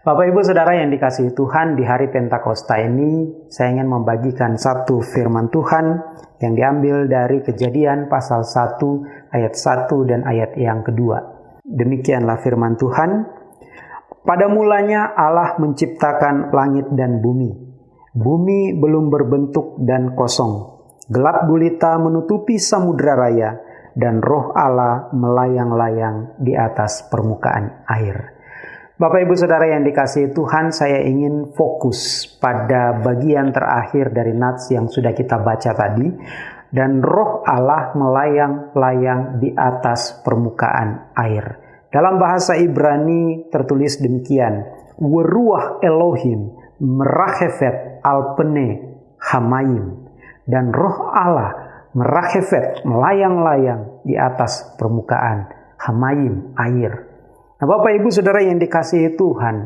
Bapak Ibu Saudara yang dikasihi Tuhan di hari Pentakosta ini saya ingin membagikan satu firman Tuhan yang diambil dari kejadian pasal 1 ayat 1 dan ayat yang kedua. Demikianlah firman Tuhan. Pada mulanya Allah menciptakan langit dan bumi. Bumi belum berbentuk dan kosong. Gelap gulita menutupi samudra raya dan roh Allah melayang-layang di atas permukaan air. Bapak Ibu Saudara yang dikasihi Tuhan, saya ingin fokus pada bagian terakhir dari nats yang sudah kita baca tadi. Dan roh Allah melayang-layang di atas permukaan air. Dalam bahasa Ibrani tertulis demikian. Weruah Elohim merachefet alpene hamayim. Dan roh Allah merachefet melayang-layang di atas permukaan hamayim air. Nah, Bapak Ibu Saudara yang dikasihi Tuhan,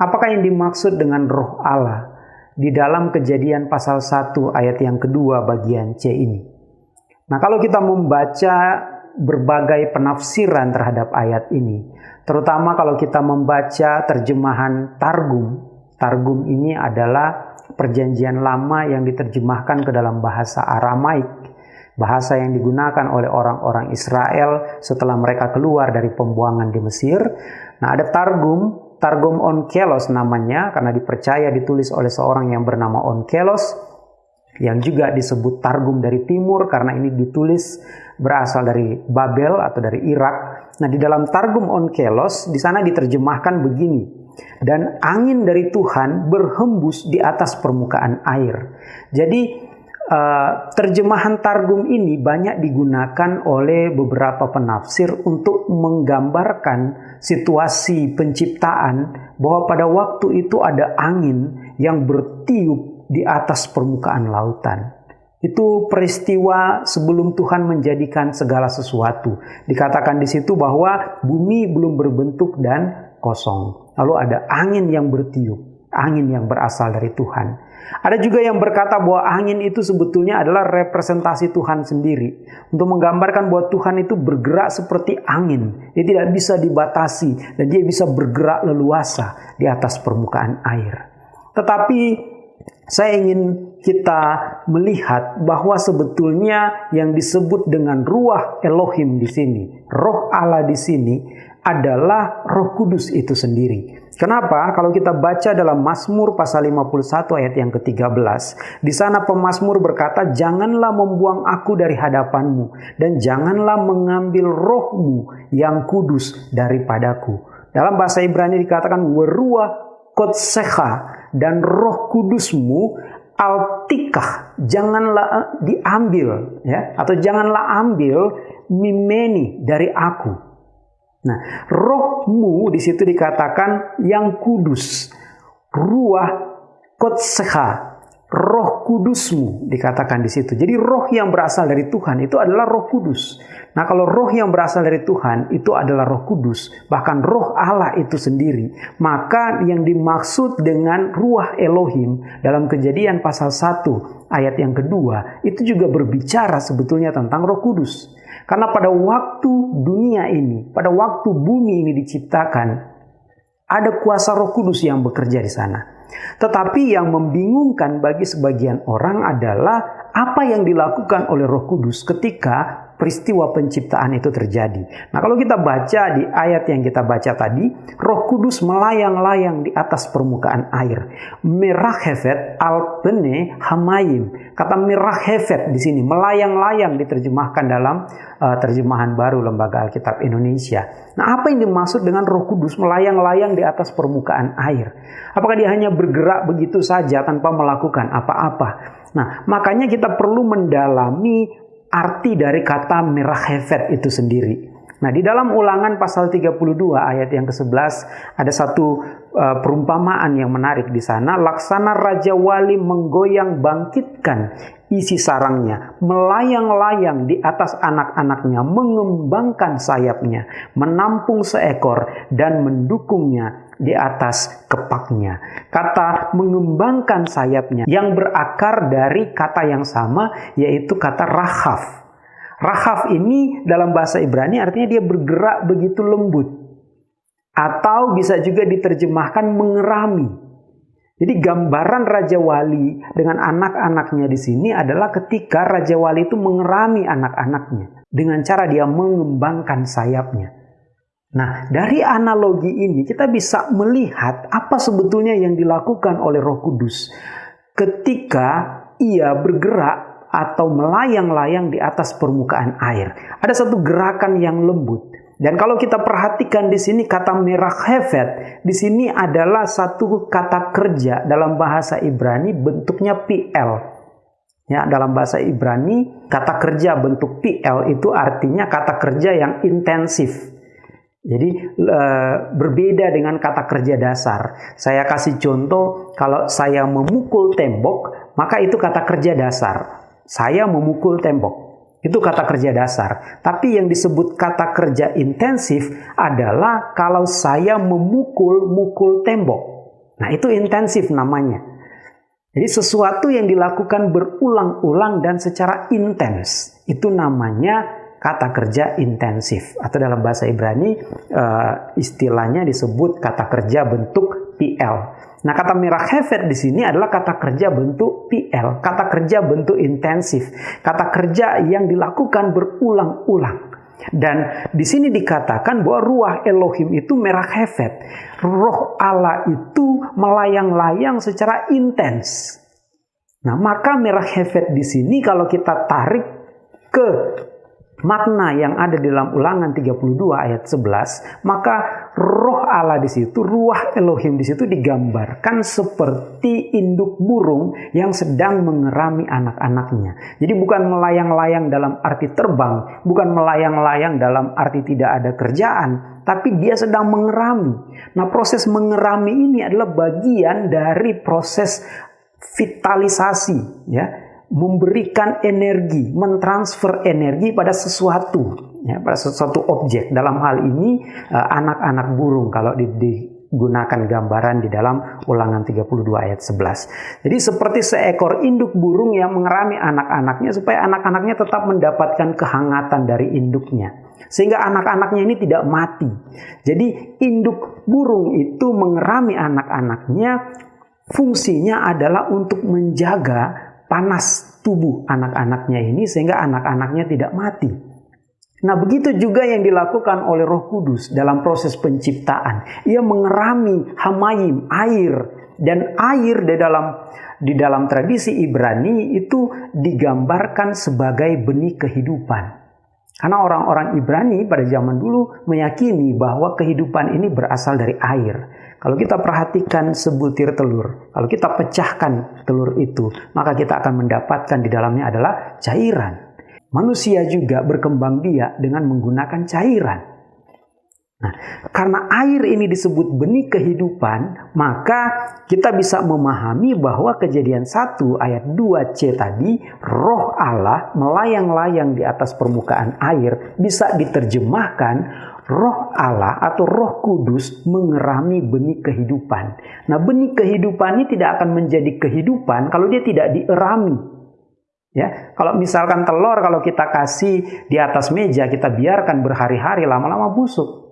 apakah yang dimaksud dengan roh Allah di dalam kejadian pasal 1 ayat yang kedua bagian C ini? Nah, kalau kita membaca berbagai penafsiran terhadap ayat ini, terutama kalau kita membaca terjemahan Targum, Targum ini adalah perjanjian lama yang diterjemahkan ke dalam bahasa Aramaik bahasa yang digunakan oleh orang-orang Israel setelah mereka keluar dari pembuangan di Mesir. Nah, ada Targum, Targum Onkelos namanya karena dipercaya ditulis oleh seorang yang bernama Onkelos yang juga disebut Targum dari timur karena ini ditulis berasal dari Babel atau dari Irak. Nah, di dalam Targum Onkelos di sana diterjemahkan begini. Dan angin dari Tuhan berhembus di atas permukaan air. Jadi Uh, terjemahan Targum ini banyak digunakan oleh beberapa penafsir untuk menggambarkan situasi penciptaan bahwa pada waktu itu ada angin yang bertiup di atas permukaan lautan. Itu peristiwa sebelum Tuhan menjadikan segala sesuatu. Dikatakan di situ bahwa bumi belum berbentuk dan kosong. Lalu ada angin yang bertiup, angin yang berasal dari Tuhan. Ada juga yang berkata bahwa angin itu sebetulnya adalah representasi Tuhan sendiri. Untuk menggambarkan bahwa Tuhan itu bergerak seperti angin. Dia tidak bisa dibatasi dan dia bisa bergerak leluasa di atas permukaan air. Tetapi saya ingin kita melihat bahwa sebetulnya yang disebut dengan ruah Elohim di sini, roh Allah di sini adalah Roh Kudus itu sendiri. Kenapa? Kalau kita baca dalam Mazmur pasal 51 ayat yang ke-13, di sana pemazmur berkata, "Janganlah membuang aku dari hadapanmu dan janganlah mengambil rohmu yang kudus daripadaku." Dalam bahasa Ibrani dikatakan werua kotseha dan roh kudusmu altikah janganlah eh, diambil ya atau janganlah ambil mimeni dari aku Nah, rohmu di situ dikatakan yang kudus. Ruah kotseha, roh kudusmu dikatakan di situ. Jadi roh yang berasal dari Tuhan itu adalah roh kudus. Nah kalau roh yang berasal dari Tuhan itu adalah roh kudus. Bahkan roh Allah itu sendiri. Maka yang dimaksud dengan ruah Elohim dalam kejadian pasal 1 ayat yang kedua itu juga berbicara sebetulnya tentang roh kudus. Karena pada waktu dunia ini, pada waktu bumi ini diciptakan, ada kuasa roh kudus yang bekerja di sana. Tetapi yang membingungkan bagi sebagian orang adalah apa yang dilakukan oleh Roh Kudus ketika peristiwa penciptaan itu terjadi. Nah, kalau kita baca di ayat yang kita baca tadi, Roh Kudus melayang-layang di atas permukaan air. Merah hefet alpene hamayim. Kata merah hefet di sini melayang-layang diterjemahkan dalam uh, terjemahan baru Lembaga Alkitab Indonesia. Nah, apa yang dimaksud dengan Roh Kudus melayang-layang di atas permukaan air? Apakah dia hanya bergerak begitu saja tanpa melakukan apa-apa? Nah, makanya kita perlu mendalami arti dari kata merah hefet itu sendiri. Nah, di dalam ulangan pasal 32 ayat yang ke-11 ada satu uh, perumpamaan yang menarik di sana. Laksana Raja Wali menggoyang bangkitkan isi sarangnya, melayang-layang di atas anak-anaknya, mengembangkan sayapnya, menampung seekor dan mendukungnya di atas kepaknya. Kata mengembangkan sayapnya yang berakar dari kata yang sama yaitu kata rahaf Rahaf ini dalam bahasa Ibrani artinya dia bergerak begitu lembut. Atau bisa juga diterjemahkan mengerami. Jadi gambaran Raja Wali dengan anak-anaknya di sini adalah ketika Raja Wali itu mengerami anak-anaknya dengan cara dia mengembangkan sayapnya. Nah, dari analogi ini kita bisa melihat apa sebetulnya yang dilakukan oleh Roh Kudus ketika ia bergerak atau melayang-layang di atas permukaan air. Ada satu gerakan yang lembut. Dan kalau kita perhatikan di sini kata merah hevet, di sini adalah satu kata kerja dalam bahasa Ibrani bentuknya PL. Ya, dalam bahasa Ibrani kata kerja bentuk PL itu artinya kata kerja yang intensif. Jadi e, berbeda dengan kata kerja dasar. Saya kasih contoh, kalau saya memukul tembok, maka itu kata kerja dasar. Saya memukul tembok. Itu kata kerja dasar. Tapi yang disebut kata kerja intensif adalah kalau saya memukul-mukul tembok. Nah, itu intensif namanya. Jadi sesuatu yang dilakukan berulang-ulang dan secara intens. Itu namanya kata kerja intensif. Atau dalam bahasa Ibrani uh, istilahnya disebut kata kerja bentuk PL. Nah, kata merah hevet di sini adalah kata kerja bentuk PL, kata kerja bentuk intensif, kata kerja yang dilakukan berulang-ulang. Dan di sini dikatakan bahwa ruah Elohim itu merah hevet. Roh Allah itu melayang-layang secara intens. Nah, maka merah hevet di sini kalau kita tarik ke makna yang ada di dalam ulangan 32 ayat 11, maka roh Allah di situ, ruah Elohim di situ digambarkan seperti induk burung yang sedang mengerami anak-anaknya. Jadi bukan melayang-layang dalam arti terbang, bukan melayang-layang dalam arti tidak ada kerjaan, tapi dia sedang mengerami. Nah, proses mengerami ini adalah bagian dari proses vitalisasi, ya memberikan energi, mentransfer energi pada sesuatu, ya, pada sesuatu objek. Dalam hal ini eh, anak-anak uh, burung kalau di, digunakan gambaran di dalam ulangan 32 ayat 11. Jadi seperti seekor induk burung yang mengerami anak-anaknya supaya anak-anaknya tetap mendapatkan kehangatan dari induknya. Sehingga anak-anaknya ini tidak mati. Jadi induk burung itu mengerami anak-anaknya fungsinya adalah untuk menjaga panas tubuh anak-anaknya ini sehingga anak-anaknya tidak mati. Nah, begitu juga yang dilakukan oleh Roh Kudus dalam proses penciptaan. Ia mengerami hamayim, air dan air di dalam di dalam tradisi Ibrani itu digambarkan sebagai benih kehidupan. Karena orang-orang Ibrani pada zaman dulu meyakini bahwa kehidupan ini berasal dari air. Kalau kita perhatikan sebutir telur, kalau kita pecahkan telur itu, maka kita akan mendapatkan di dalamnya adalah cairan. Manusia juga berkembang biak dengan menggunakan cairan. Nah, karena air ini disebut benih kehidupan, maka kita bisa memahami bahwa kejadian 1 ayat 2c tadi, roh Allah melayang-layang di atas permukaan air bisa diterjemahkan roh Allah atau roh kudus mengerami benih kehidupan. Nah benih kehidupan ini tidak akan menjadi kehidupan kalau dia tidak dierami. Ya, kalau misalkan telur kalau kita kasih di atas meja kita biarkan berhari-hari lama-lama busuk.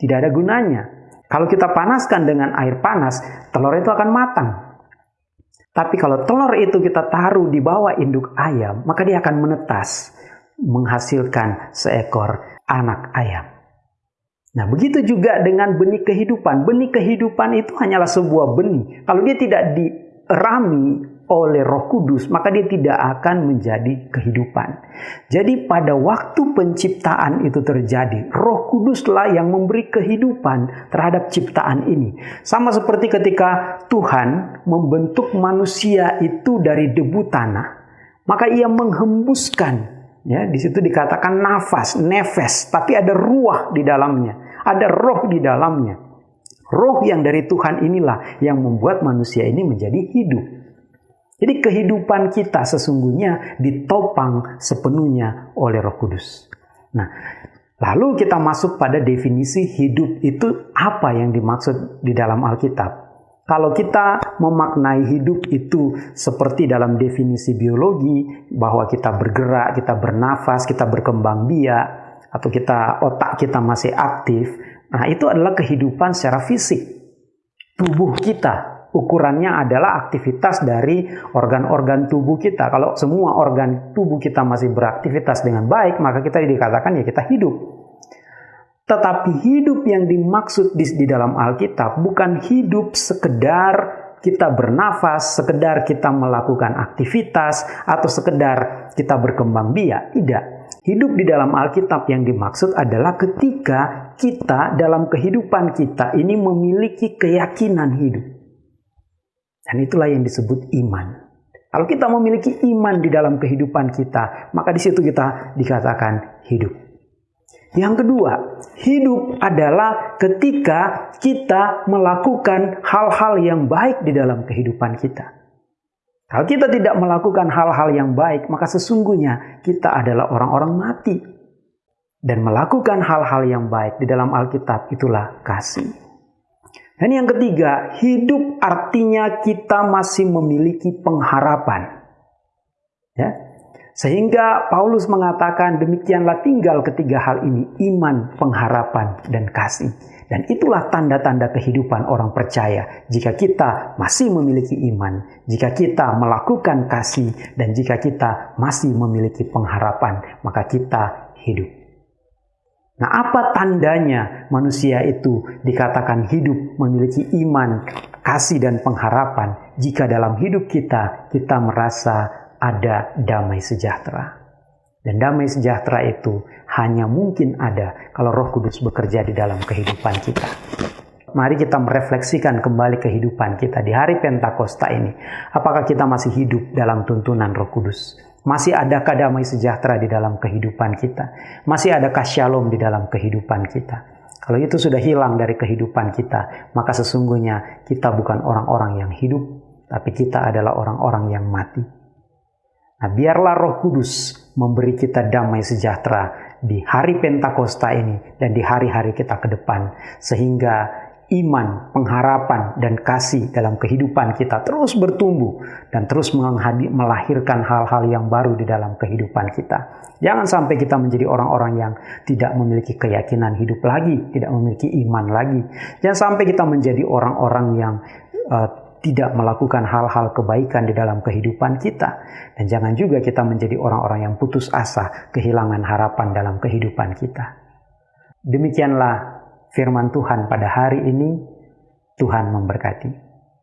Tidak ada gunanya. Kalau kita panaskan dengan air panas, telur itu akan matang. Tapi kalau telur itu kita taruh di bawah induk ayam, maka dia akan menetas, menghasilkan seekor anak ayam. Nah, begitu juga dengan benih kehidupan. Benih kehidupan itu hanyalah sebuah benih. Kalau dia tidak dirami oleh Roh Kudus, maka dia tidak akan menjadi kehidupan. Jadi pada waktu penciptaan itu terjadi, Roh Kuduslah yang memberi kehidupan terhadap ciptaan ini. Sama seperti ketika Tuhan membentuk manusia itu dari debu tanah, maka ia menghembuskan Ya, di situ dikatakan nafas, nefes, tapi ada ruah di dalamnya, ada roh di dalamnya. Roh yang dari Tuhan inilah yang membuat manusia ini menjadi hidup. Jadi kehidupan kita sesungguhnya ditopang sepenuhnya oleh Roh Kudus. Nah, lalu kita masuk pada definisi hidup itu apa yang dimaksud di dalam Alkitab. Kalau kita memaknai hidup itu seperti dalam definisi biologi, bahwa kita bergerak, kita bernafas, kita berkembang biak, atau kita otak kita masih aktif, Nah, itu adalah kehidupan secara fisik. Tubuh kita, ukurannya adalah aktivitas dari organ-organ tubuh kita. Kalau semua organ tubuh kita masih beraktivitas dengan baik, maka kita dikatakan ya kita hidup. Tetapi hidup yang dimaksud di, di dalam Alkitab bukan hidup sekedar kita bernafas, sekedar kita melakukan aktivitas, atau sekedar kita berkembang biak. Tidak. Hidup di dalam Alkitab yang dimaksud adalah ketika kita dalam kehidupan kita ini memiliki keyakinan hidup. Dan itulah yang disebut iman. Kalau kita memiliki iman di dalam kehidupan kita, maka di situ kita dikatakan hidup. Yang kedua, hidup adalah ketika kita melakukan hal-hal yang baik di dalam kehidupan kita. Kalau kita tidak melakukan hal-hal yang baik, maka sesungguhnya kita adalah orang-orang mati. Dan melakukan hal-hal yang baik di dalam Alkitab itulah kasih. Dan yang ketiga, hidup artinya kita masih memiliki pengharapan. Ya, sehingga Paulus mengatakan demikianlah tinggal ketiga hal ini, iman, pengharapan, dan kasih. Dan itulah tanda-tanda kehidupan orang percaya. Jika kita masih memiliki iman, jika kita melakukan kasih, dan jika kita masih memiliki pengharapan, maka kita hidup. Nah, apa tandanya manusia itu dikatakan hidup, memiliki iman, kasih, dan pengharapan? Jika dalam hidup kita, kita merasa ada damai sejahtera. Dan damai sejahtera itu hanya mungkin ada kalau Roh Kudus bekerja di dalam kehidupan kita. Mari kita merefleksikan kembali kehidupan kita di hari Pentakosta ini. Apakah kita masih hidup dalam tuntunan Roh Kudus? Masih adakah damai sejahtera di dalam kehidupan kita? Masih adakah shalom di dalam kehidupan kita? Kalau itu sudah hilang dari kehidupan kita, maka sesungguhnya kita bukan orang-orang yang hidup, tapi kita adalah orang-orang yang mati. Nah, biarlah Roh Kudus memberi kita damai sejahtera di hari Pentakosta ini dan di hari-hari kita ke depan, sehingga iman, pengharapan, dan kasih dalam kehidupan kita terus bertumbuh dan terus melahirkan hal-hal yang baru di dalam kehidupan kita. Jangan sampai kita menjadi orang-orang yang tidak memiliki keyakinan hidup lagi, tidak memiliki iman lagi. Jangan sampai kita menjadi orang-orang yang uh, tidak melakukan hal-hal kebaikan di dalam kehidupan kita. Dan jangan juga kita menjadi orang-orang yang putus asa, kehilangan harapan dalam kehidupan kita. Demikianlah firman Tuhan pada hari ini. Tuhan memberkati.